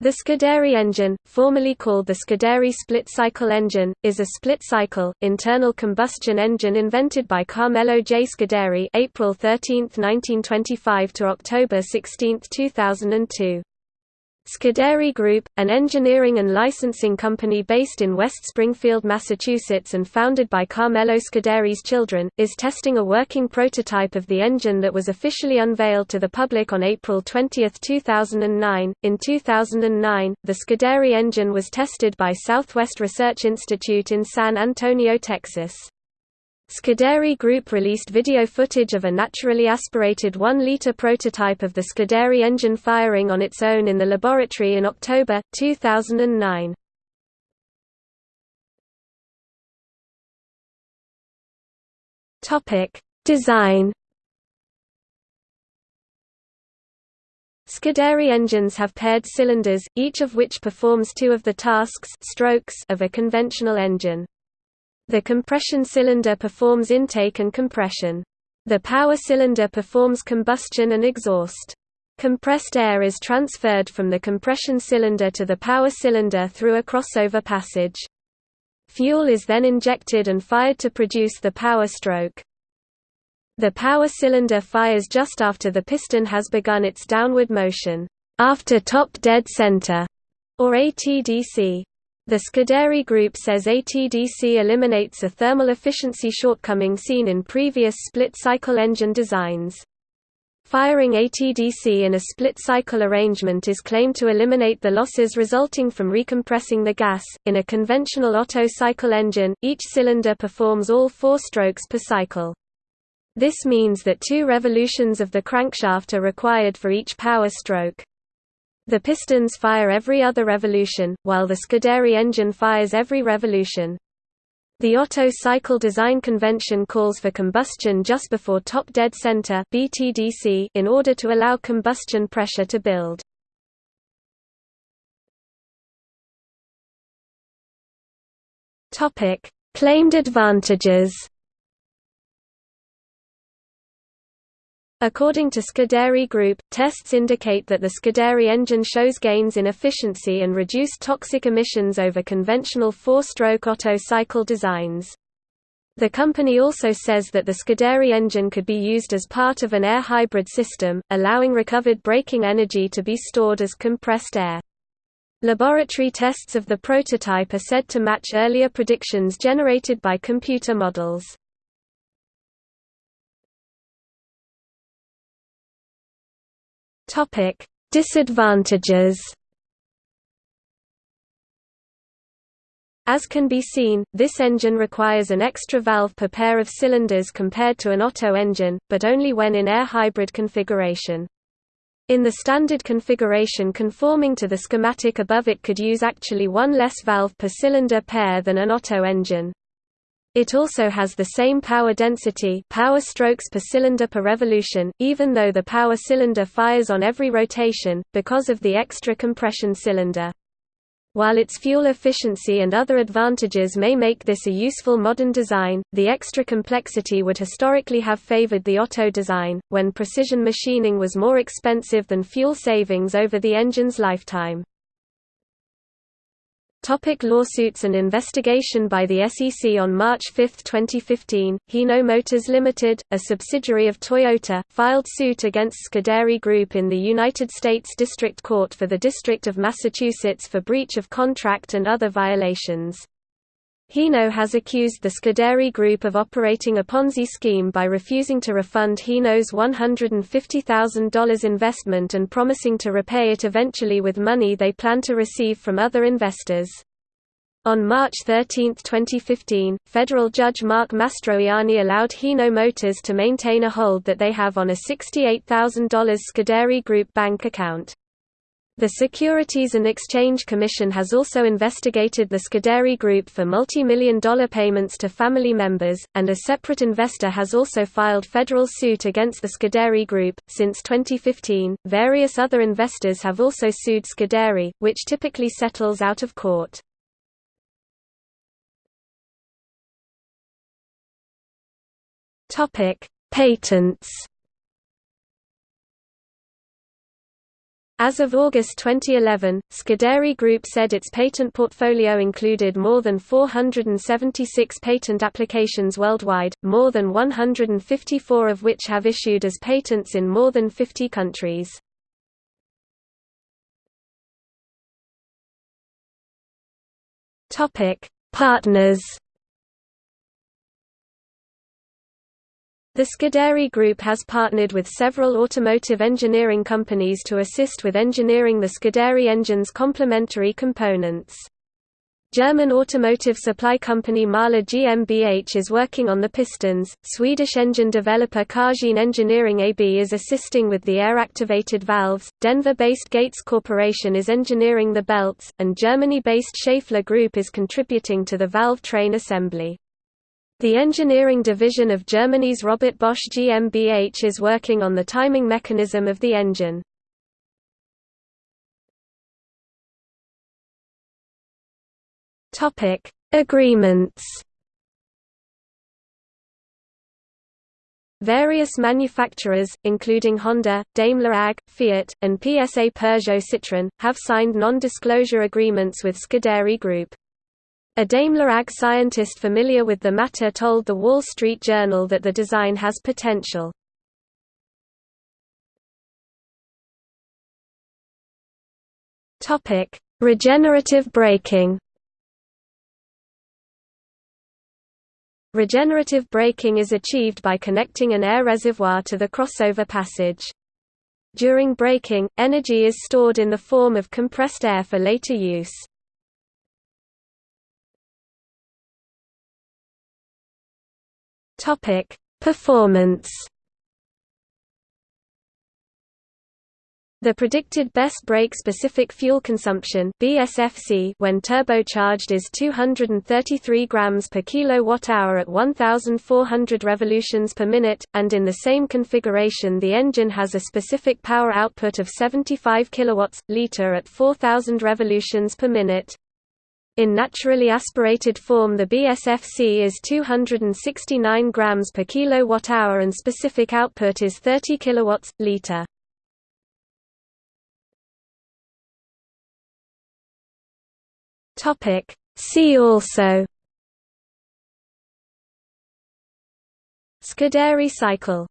The Scuderi engine, formerly called the Scuderi split-cycle engine, is a split-cycle, internal combustion engine invented by Carmelo J. Scuderi April 13, 1925 to October 16, 2002. Scuderi Group, an engineering and licensing company based in West Springfield, Massachusetts and founded by Carmelo Scuderi's children, is testing a working prototype of the engine that was officially unveiled to the public on April 20, 2009. In 2009, the Scuderi engine was tested by Southwest Research Institute in San Antonio, Texas. Scuderi Group released video footage of a naturally aspirated 1-liter prototype of the Scuderi engine firing on its own in the laboratory in October, 2009. Design Scuderi engines have paired cylinders, each of which performs two of the tasks strokes of a conventional engine. The compression cylinder performs intake and compression. The power cylinder performs combustion and exhaust. Compressed air is transferred from the compression cylinder to the power cylinder through a crossover passage. Fuel is then injected and fired to produce the power stroke. The power cylinder fires just after the piston has begun its downward motion, after top dead center, or ATDC. The Scuderi Group says ATDC eliminates a thermal efficiency shortcoming seen in previous split-cycle engine designs. Firing ATDC in a split-cycle arrangement is claimed to eliminate the losses resulting from recompressing the gas. In a conventional Otto cycle engine, each cylinder performs all four strokes per cycle. This means that two revolutions of the crankshaft are required for each power stroke. The pistons fire every other revolution, while the Scuderi engine fires every revolution. The Otto cycle design convention calls for combustion just before top dead center (BTDC) in order to allow combustion pressure to build. Topic: Claimed advantages. According to Scuderi Group, tests indicate that the Scuderi engine shows gains in efficiency and reduced toxic emissions over conventional four-stroke Otto cycle designs. The company also says that the Scuderi engine could be used as part of an air hybrid system, allowing recovered braking energy to be stored as compressed air. Laboratory tests of the prototype are said to match earlier predictions generated by computer models. Topic: Disadvantages. As can be seen, this engine requires an extra valve per pair of cylinders compared to an Otto engine, but only when in air hybrid configuration. In the standard configuration conforming to the schematic above it could use actually one less valve per cylinder pair than an Otto engine. It also has the same power density power strokes per cylinder per revolution, even though the power cylinder fires on every rotation, because of the extra compression cylinder. While its fuel efficiency and other advantages may make this a useful modern design, the extra complexity would historically have favored the Otto design, when precision machining was more expensive than fuel savings over the engine's lifetime. Topic lawsuits and investigation By the SEC On March 5, 2015, Hino Motors Limited, a subsidiary of Toyota, filed suit against Scuderi Group in the United States District Court for the District of Massachusetts for breach of contract and other violations. Hino has accused the Scuderi Group of operating a Ponzi scheme by refusing to refund Hino's $150,000 investment and promising to repay it eventually with money they plan to receive from other investors. On March 13, 2015, federal judge Mark Mastroianni allowed Hino Motors to maintain a hold that they have on a $68,000 Scuderi Group bank account. The Securities and Exchange Commission has also investigated the Scuderi Group for multi-million dollar payments to family members, and a separate investor has also filed federal suit against the Scuderi Group. Since 2015, various other investors have also sued Scuderi, which typically settles out of court. Topic: Patents As of August 2011, Scuderi Group said its patent portfolio included more than 476 patent applications worldwide, more than 154 of which have issued as patents in more than 50 countries. Partners The Scuderi Group has partnered with several automotive engineering companies to assist with engineering the Scuderi engine's complementary components. German automotive supply company Mahle GmbH is working on the pistons, Swedish engine developer Cargine Engineering AB is assisting with the air-activated valves, Denver-based Gates Corporation is engineering the belts, and Germany-based Schaeffler Group is contributing to the valve train assembly. The engineering division of Germany's Robert Bosch GmbH is working on the timing mechanism of the engine. Topic: Agreements. Various manufacturers, including Honda, Daimler AG, Fiat, and PSA Peugeot Citroën, have signed non-disclosure agreements with Scuderi Group. A Daimler AG scientist familiar with the matter told The Wall Street Journal that the design has potential. Regenerative braking Regenerative braking is achieved by connecting an air reservoir to the crossover passage. During braking, energy is stored in the form of compressed air for later use. Topic: Performance. The predicted best brake-specific fuel consumption (BSFC) when turbocharged is 233 grams per kilowatt-hour at 1,400 revolutions per minute, and in the same configuration, the engine has a specific power output of 75 kilowatts liter at 4,000 revolutions per minute. In naturally aspirated form the BSFC is 269 grams per kilowatt-hour and specific output is 30 kilowatts liter. Topic. See also. Scuderi cycle